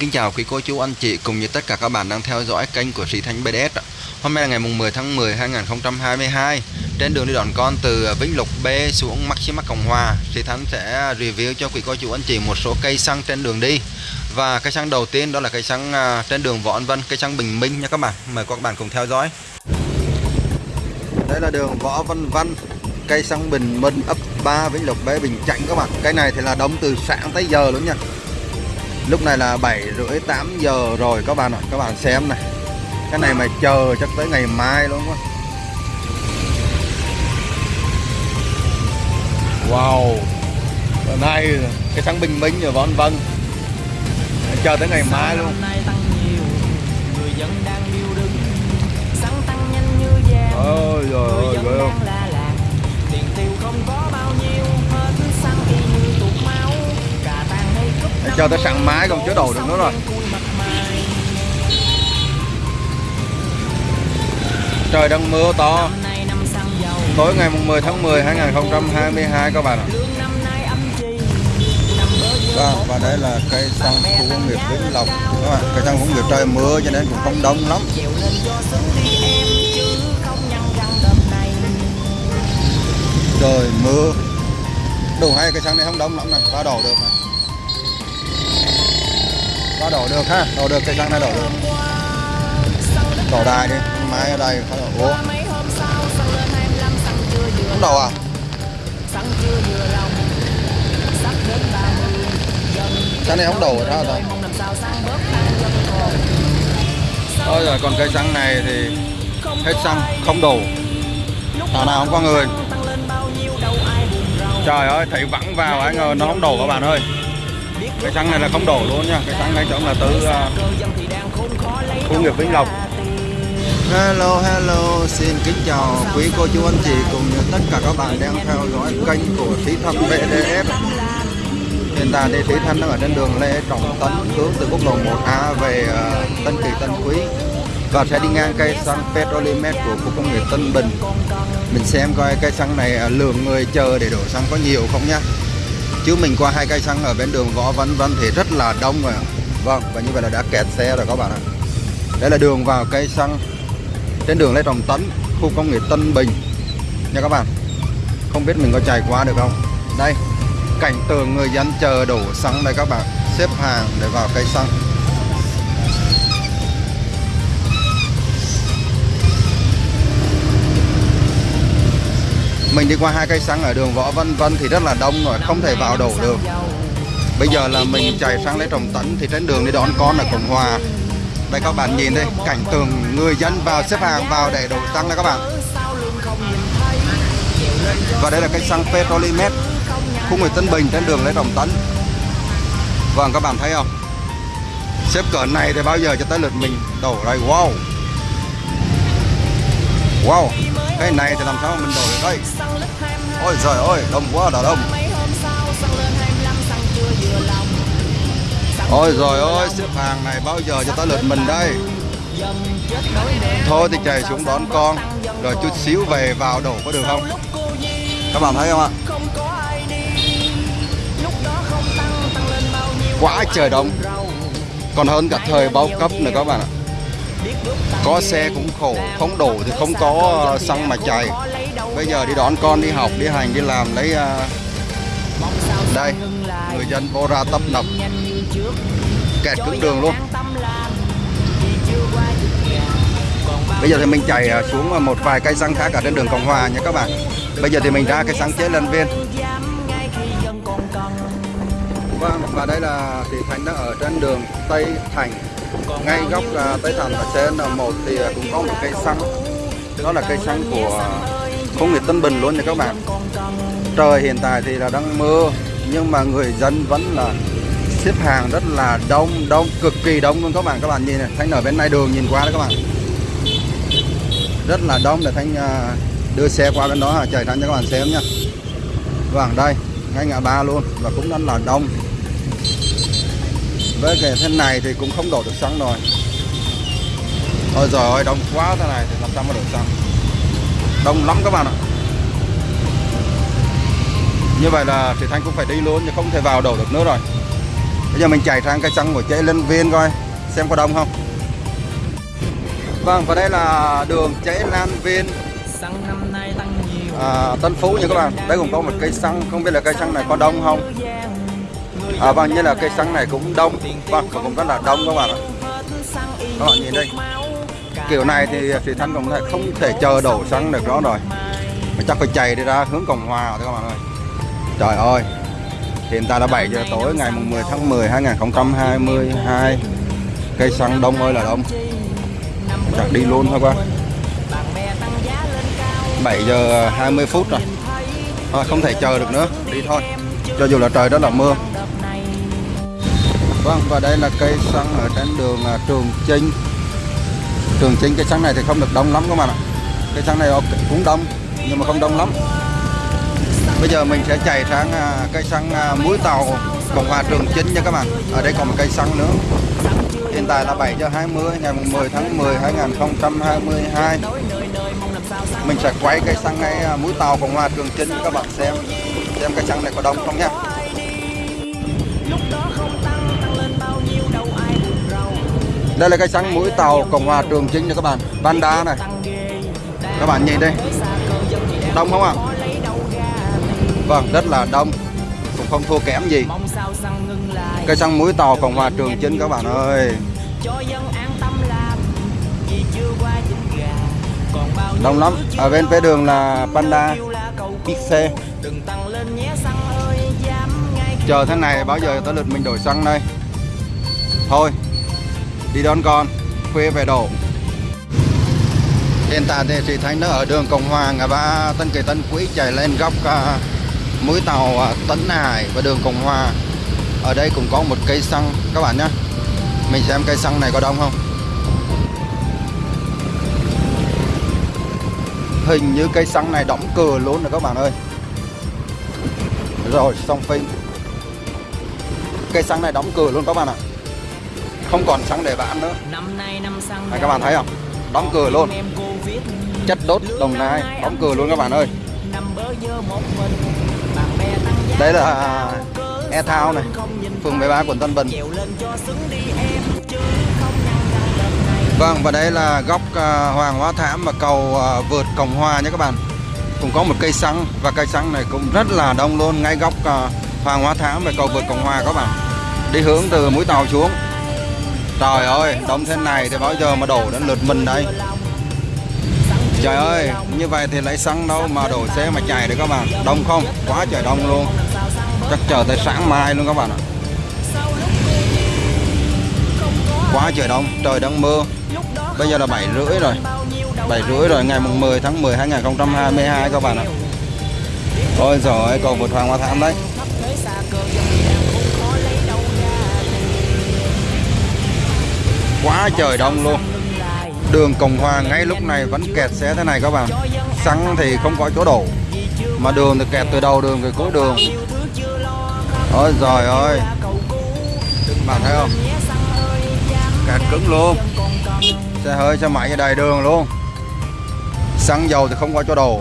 Kính chào quý cô chú anh chị cùng như tất cả các bạn đang theo dõi kênh của Sĩ Thanh BDS Hôm nay là ngày mùng 10 tháng 10 2022 Trên đường đi đón con từ Vĩnh Lục B xuống Maxima Cộng Hòa Sĩ Thanh sẽ review cho quý cô chú anh chị một số cây xăng trên đường đi. Và cây xăng đầu tiên đó là cây xăng à, trên đường Võ An Vân, cây xăng Bình Minh nha các bạn. Mời các bạn cùng theo dõi. Đây là đường Võ Văn Văn Cây xăng Bình Minh ấp 3 Vĩnh Lục B Bình Chánh các bạn. Cây này thì là đóng từ sáng tới giờ luôn nha lúc này là 7 rưỡi 8 giờ rồi các bạn ạ. Các bạn xem này. Cái này mà chờ chắc tới ngày mai luôn quá wow. Bữa nay cái sáng bình minh rồi vân vân. Chờ tới ngày mai luôn. Ôi rồi ôi rồi không? tiền tiêu không có bao nhiêu Để cho tới sáng máy còn chứa đồ được nữa rồi trời đang mưa to tối ngày 10 tháng 10 2022 các bạn ạ lương và đây là cây xăng khu công nghiệp Vĩnh Lộc các bạn. Cây xăng khu công nghiệp trời mưa cho nên cũng không đông lắm. Trời mưa. Đủ hay cây xăng này không đông lắm này, qua đổ được này có đổ được ha, đổ được cây xăng này đổ được. Đổ đài đi, máy ở đây khá đổ ủa, không đổ à? cái này không đổ rồi sao rồi thôi rồi còn cây xăng này thì hết xăng không đổ. Thảo nào không có người. Trời ơi, thấy vắng vào ai ngờ nó không đổ các bạn ơi cái xăng này là không đổ luôn nha, cái xăng này chỗ là từ uh, Khu nghiệp Vĩnh Lộc. Hello hello, xin kính chào quý cô chú anh chị cùng như tất cả các bạn đang theo dõi kênh của Thí Thâm BDF. Hiện tại thì Thí Thâm đang ở trên đường Lê Trọng Tấn hướng từ quốc lộ 1A về à, Tân Kỳ Tân Quý và sẽ đi ngang cây xăng Petrolimex của khu công nghiệp Tân Bình. Mình xem coi cây xăng này à, lượng người chờ để đổ xăng có nhiều không nhá. Chứ mình qua hai cây xăng ở bên đường Võ Văn Văn thì rất là đông rồi. Vâng, và như vậy là đã kẹt xe rồi các bạn ạ. Đây là đường vào cây xăng trên đường Lê Trọng Tấn, khu công nghiệp Tân Bình nha các bạn. Không biết mình có chạy qua được không? Đây, cảnh tượng người dân chờ đổ xăng đây các bạn, xếp hàng để vào cây xăng. Mình đi qua hai cây xăng ở đường Võ Văn Vân thì rất là đông rồi, không thể vào đổ được. Bây giờ là mình chạy sang lấy trồng Tấn thì trên đường đi đón con ở Cộng Hòa. Đây các bạn nhìn đây cảnh tượng người dân vào xếp hàng vào để đổ xăng đây các bạn. Và đây là cây xăng petrolimet khu người Tân Bình trên đường lấy trồng Tấn. Vâng các bạn thấy không? Xếp cỡ này thì bao giờ cho tới lượt mình đổ đây wow! Wow! Cái này thì làm sao mình đổi được đây? Ôi trời ơi, đông quá đã đông. Ôi rồi ôi xếp hàng này bao giờ cho tới lượt mình đây? Thôi thì chạy xuống đón con, rồi chút xíu về vào đổ có được không? Các bạn thấy không ạ? Quá trời đông. Còn hơn cả thời bao cấp nữa các bạn ạ có xe cũng khổ, không đổ thì không có ờ, xăng mà chạy. Bây giờ đi đón con đi học, đi hành, đi làm, lấy ờ, đây, người dân vô ra tấp nập. Kẹt cứng đường luôn. Bây giờ thì mình chạy ờ, xuống một vài cây xăng khác ở trên đường Cộng Hòa nha các bạn. Bây giờ thì mình ra cây xăng chế lần viên. Vâng và đây là thị thành đang ở trên đường Tây Thành ngay góc à, Tây Thành và trên N1 thì à, cũng có một cây xăng. Đó là cây xăng của công nghiệp Tân Bình luôn nha các bạn. Trời hiện tại thì là đang mưa nhưng mà người dân vẫn là xếp hàng rất là đông đông cực kỳ đông luôn các bạn. Các bạn nhìn này thanh ở bên này đường nhìn qua đó các bạn. Rất là đông để thanh à, đưa xe qua bên đó chạy thanh cho các bạn xem nhá vâng đây ngay ngã ba luôn và cũng rất là đông với cái thế này thì cũng không đổ được xăng rồi. Ôi giời ơi đông quá thế này thì làm sao mà đổ xăng? Đông lắm các bạn ạ. Như vậy là thì thanh cũng phải đi luôn chứ không thể vào đổ được nữa rồi. Bây giờ mình chạy sang cây xăng của chế Linh Viên coi xem có đông không. Vâng và đây là đường chế Lan Viên. Xăng năm nay tăng nhiều. À, Tân Phú nha các bạn. Đây cũng có một cây xăng không biết là cây xăng này có đông không à, vâng như là cây xăng này cũng đông. Vâng cũng rất là đông các bạn ạ. Các bạn nhìn đây. Kiểu này thì Thủy Thanh cũng thể- không thể chờ đổ xăng được đó rồi. Mình chắc phải chạy đi ra hướng Cộng Hòa thôi các bạn ơi. Trời ơi hiện tại là 7 giờ tối ngày mùng 10 tháng 10 2022 cây xăng đông ơi là đông. Chắc đi luôn thôi qua 7 giờ 20 phút rồi. Thôi, không thể chờ được nữa. Đi thôi. Cho dù là trời rất là mưa vâng và đây là cây xăng ở trên đường à, Trường Chinh. Trường Chinh, cây xăng này thì không được đông lắm các bạn ạ. Cây xăng này cũng đông, nhưng mà không đông lắm. Bây giờ mình sẽ chạy sang à, cây xăng à, mũi tàu, Cộng hòa Trường Chinh nha các bạn. Ở đây còn một cây xăng nữa. Hiện tại là 7 giờ 20 ngày 10 tháng 10 2022 mình sẽ quay cây xăng ngay mũi tàu Cộng hòa Trường Chinh cho các bạn xem xem cây xăng này có đông không nha đây là cây xăng mũi tàu Cộng hòa Trường chính nha các bạn. Panda này. Các bạn nhìn đây. Đông không ạ? À? vâng rất là đông. Cũng không thua kém gì. Xăng cây xăng mũi tàu Cộng hòa Trường chính các bạn ơi. Đông lắm. Ở bên phía đường là Panda kêu chờ thế này, bao giờ tới lượt mình đổi xăng đây? Thôi đi đón con, khuya về đổ. Hiện tại thì chị Thanh nó ở đường Cộng Hòa ngã ba Tân Kỳ Tân Quý chạy lên góc à, mũi tàu à, Tấn Hải và đường Cộng Hòa. Ở đây cũng có một cây xăng, các bạn nhé mình xem cây xăng này có đông không? Hình như cây xăng này đóng cửa luôn rồi các bạn ơi. Rồi, xong phim. Cây xăng này đóng cửa luôn các bạn ạ không còn xăng để bán nữa. Này các bạn thấy không? Đóng cửa luôn. chất đốt đồng nai. đóng cửa luôn các bạn ơi. đây là e thao này. phường 13 quận Tân Bình. Vâng và đây là góc à, Hoàng Hóa Thám và cầu à, vượt Cộng Hòa nhé các bạn. Cũng có một cây xăng và cây xăng này cũng rất là đông luôn ngay góc à, Hoàng Hóa Thám và cầu vượt Cộng Hòa các bạn. Đi hướng từ mũi tàu xuống trời ơi đông thế này thì bao giờ mà đổ đến lượt mình đây? Trời ơi, như vậy thì lấy xăng đâu mà đổ xe mà chạy được các bạn. Đông không? Quá trời đông luôn. Chắc chờ tới sáng mai luôn các bạn ạ. Quá trời đông, trời đang mưa. Bây giờ là bảy rưỡi rồi. Bảy rưỡi rồi, ngày mùng 10 tháng 10 2022 các bạn ạ. Ôi rồi cầu vượt Hoàng Hoa Thám đấy. Quá trời đông luôn. Đường Cộng Hòa ngay lúc này vẫn kẹt xe thế này các bạn. Xăng thì không có chỗ đổ, mà đường thì kẹt từ đầu đường về cuối đường. Ôi giời ơi. Bạn thấy không? Kẹt cứng luôn. Xe hơi, xe máy ở đầy đường luôn. Xăng dầu thì không có chỗ đổ.